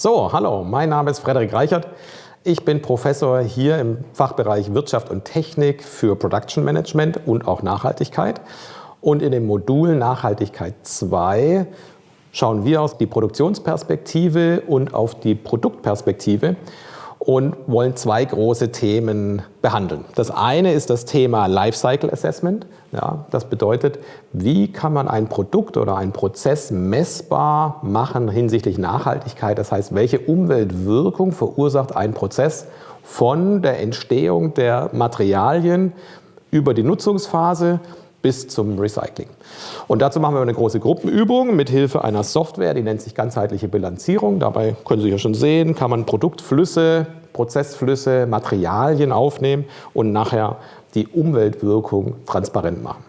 So, hallo, mein Name ist Frederik Reichert. Ich bin Professor hier im Fachbereich Wirtschaft und Technik für Production Management und auch Nachhaltigkeit. Und in dem Modul Nachhaltigkeit 2 schauen wir auf die Produktionsperspektive und auf die Produktperspektive und wollen zwei große Themen behandeln. Das eine ist das Thema Lifecycle Assessment. Ja, das bedeutet, wie kann man ein Produkt oder einen Prozess messbar machen hinsichtlich Nachhaltigkeit? Das heißt, welche Umweltwirkung verursacht ein Prozess von der Entstehung der Materialien über die Nutzungsphase bis zum Recycling. Und dazu machen wir eine große Gruppenübung mit Hilfe einer Software, die nennt sich ganzheitliche Bilanzierung. Dabei können Sie ja schon sehen, kann man Produktflüsse, Prozessflüsse, Materialien aufnehmen und nachher die Umweltwirkung transparent machen.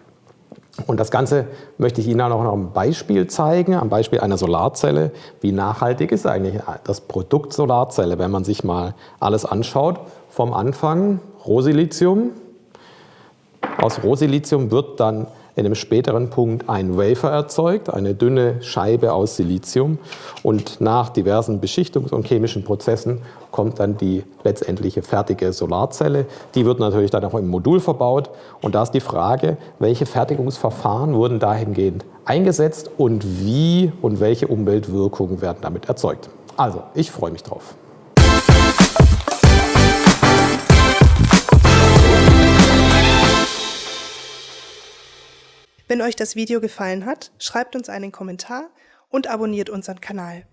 Und das Ganze möchte ich Ihnen auch noch ein Beispiel zeigen, am Beispiel einer Solarzelle. Wie nachhaltig ist eigentlich das Produkt Solarzelle, wenn man sich mal alles anschaut? Vom Anfang Rohsilizium, aus Rohsilizium wird dann in einem späteren Punkt ein Wafer erzeugt, eine dünne Scheibe aus Silizium. Und nach diversen Beschichtungs- und chemischen Prozessen kommt dann die letztendliche fertige Solarzelle. Die wird natürlich dann auch im Modul verbaut. Und da ist die Frage, welche Fertigungsverfahren wurden dahingehend eingesetzt und wie und welche Umweltwirkungen werden damit erzeugt. Also, ich freue mich drauf. Wenn euch das Video gefallen hat, schreibt uns einen Kommentar und abonniert unseren Kanal.